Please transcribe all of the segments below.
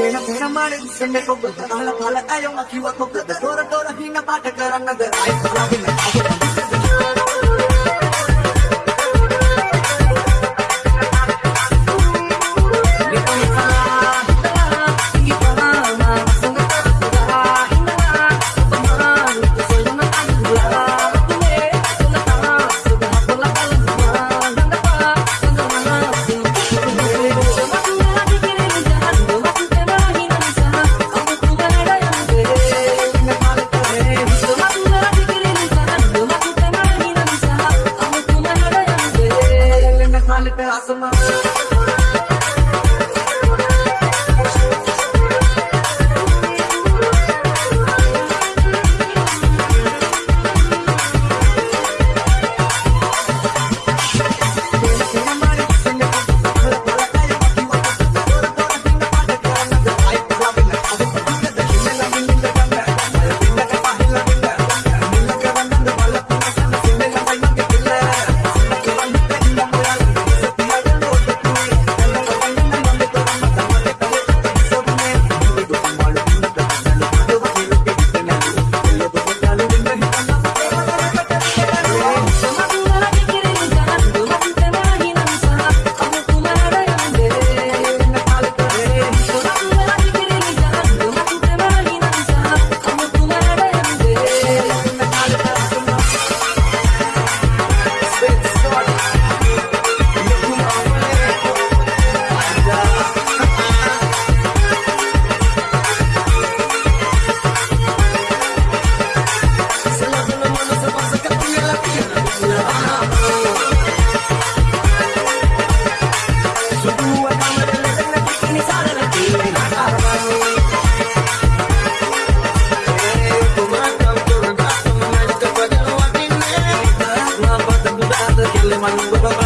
සේන පේන මානෙන් සෙන්නේ කොබ්බ තනහල පහල අයෝ මකිව කොබ්බ දොර දොර හින පාට කරන්නද අයි කරගෙන අපේ my man,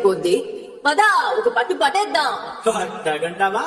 అయిపోద్ది పదా ఒక పట్టు పట్టేద్దాం